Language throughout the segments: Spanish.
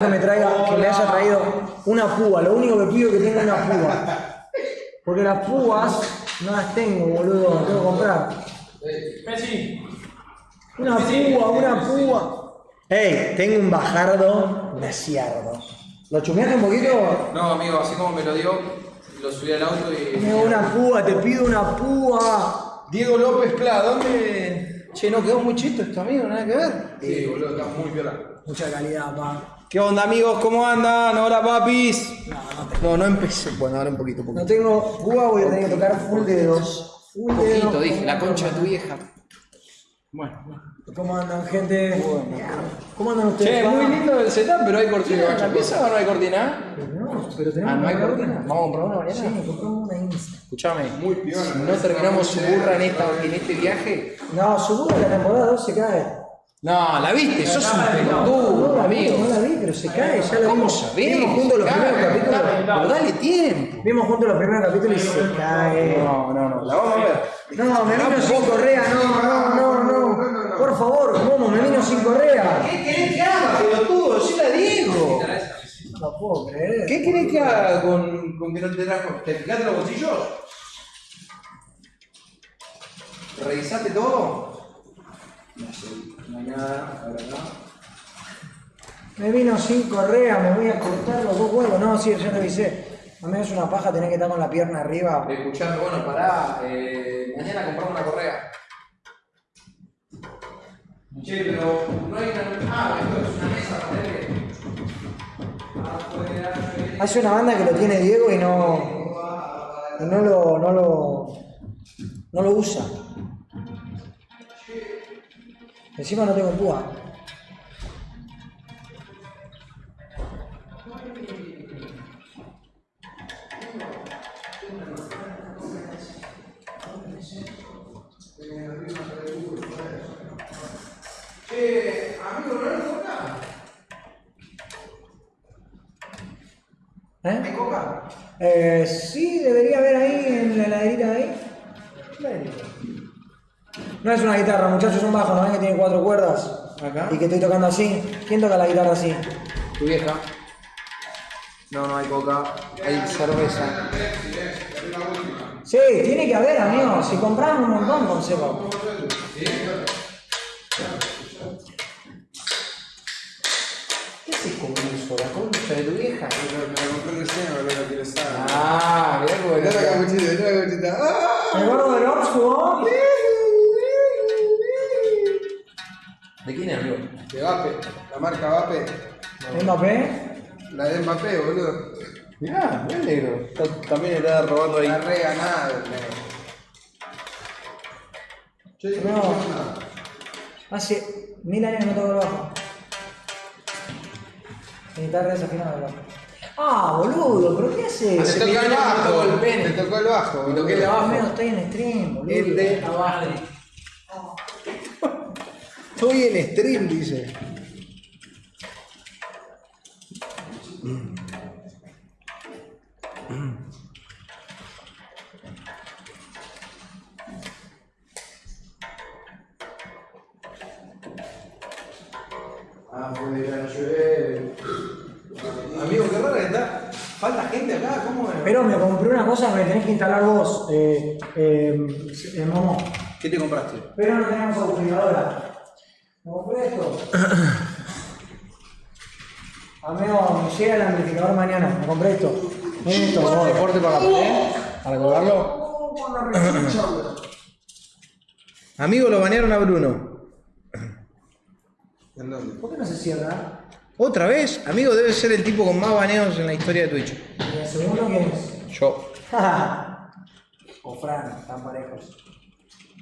que me traiga, que me haya traído una púa. Lo único que pido es que tenga una púa. Porque las púas no las tengo, boludo. Tengo que comprar. Messi. Una púa, una púa. Ey, tengo un bajardo desierto. ¿Lo chumeaste un poquito? No, amigo, así como me lo dio, lo subí al auto y. Tengo una púa, te pido una púa. Diego López Pla, ¿dónde? Che, no quedó muy chisto esto, amigo, nada que ver. Sí, boludo, está muy piola. Mucha calidad, pa. ¿Qué onda, amigos? ¿Cómo andan? Hola, papis. No, no empecé. Bueno, ahora un poquito, un No poquito. tengo púa, voy a tener que tocar full dedos. Full dedos. Poquito, dije, la concha de tu vieja. Bueno. ¿Cómo andan, gente? ¿Cómo andan ustedes? Che, muy lindo el setup, pero hay cortina. ¿La pieza o no hay cortina? No, pero tenemos Ah, ¿no hay cortina? ¿Vamos a comprar una mañana? Sí, compramos una Insta. Escuchame, muy piola. Si no terminamos su burra en, esta, en este viaje. No, su la temporada 2 se cae. No, la viste, sos un No pelotudo, la vi, amigo. no la vi, pero se cae, ya la ¿Cómo vimos. sabés? Vimos juntos los primeros capítulos. Pero dale tiempo. Vimos juntos los primeros capítulos y se cae. No, no, no, la vamos a ver. No, me vino sin correa, no, no, no, no. Por favor, ¿cómo? Me vino sin correa. ¿Qué querés que haga, pelotudo? Sí la digo. No puedo creer. ¿Qué querés que haga con, con que no te trajo? ¿Te fijaste los bolsillos? ¿Revisaste todo? No sé, no hay nada, la verdad. Me vino sin correa, me voy a cortar los dos huevos. No, sí, ya revisé. A mí es una paja tener que estar con la pierna arriba. Escuchame, bueno, pará, eh, mañana compramos una correa. Che, pero no hay una... Ah, esto es una mesa, ponele. Afuera, Hace una banda que lo tiene Diego y no. No lo. no lo. no lo usa. Encima no tengo púa. Che, amigo, ¿no hay coca? ¿Hay ¿Eh? coca? Eh, sí, debería haber ahí en la heladerita de ahí. No es una guitarra, muchachos, es un bajo, ¿no ven que tiene cuatro cuerdas? Acá. Y que estoy tocando así. ¿Quién toca la guitarra así? Tu vieja. No, no hay coca, hay cerveza. Sí, tiene que haber, amigo. Si compraron un montón, consejo. ¿Qué haces con eso? ¿La concha de tu vieja? Me lo compré recién, boludo, quiero saber. Ah, mirá cómo Mirá la capuchita, mirá la capuchita. ¡Ah! El gordo del Oxford. ¿De De Vape, la marca Vape. Mbappé. La de Mbappé, boludo. Mirá, muy negro. Está- También está robando ahí. La reganada, boludo. Che, No. Hace mil años que no toco el bajo. Mi guitarra desafinada, el bajo. Ah, boludo, ¿pero qué haces? Te tocó el me bajo, el. Te tocó el bajo, boludo. el Más o menos estoy en stream, boludo. El de abajo. Estoy en stream, dice. Afuera llueve. Amigo, qué raro que está. Falta gente acá, ¿cómo es? Pero me compré una cosa que me tenés que instalar vos, eh, eh, eh, Momo. ¿Qué te compraste? Pero no tenemos aspiradora. Esto. Amigo, me llega el amplificador mañana. Me compré esto. Esto, gordo. ¿Soporte para ¿eh? ¿Para colgarlo? Amigo, lo banearon a Bruno. ¿En dónde? ¿Por qué no se cierra? ¿Otra vez? Amigo, debe ser el tipo con más baneos en la historia de Twitch. ¿Y el segundo quién es? Yo. o Fran, están parejos.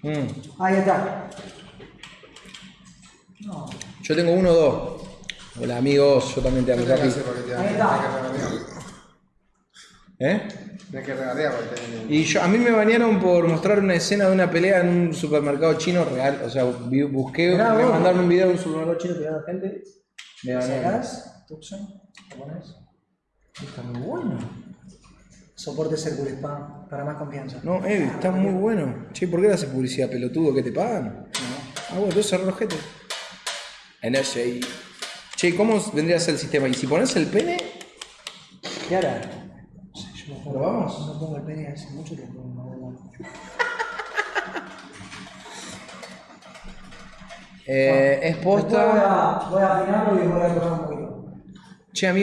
Mm. Ahí está. No. Yo tengo uno o dos. Hola amigos, yo también te amo, ¿Qué tenés que Capi. hacer para que te Ahí Tenés está. que regatear. ¿Eh? Tenés que regatear para que te Y yo, a mí me banearon por mostrar una escena de una pelea en un supermercado chino real. O sea, vi- busqué, Mirá me vos. mandaron un video de un supermercado chino peleando a gente. Me. ¿Sacás? Tucson, ¿lo pones? Está muy bueno. Soporte Circle Spam para más confianza. No, eh, está muy bueno. Che, ¿por qué le haces publicidad, pelotudo? ¿Que te pagan? Ah, bueno, entonces cerró los gente. NSA. Che, ¿cómo vendría a ser el sistema? Y si pones el pene, ¿Qué hará? ¿Probamos? No pongo el pene hace mucho tiempo. no, no, no. eh, es Después voy posta. a, voy a afinarlo y voy a tocar un poquito. Che, amigo.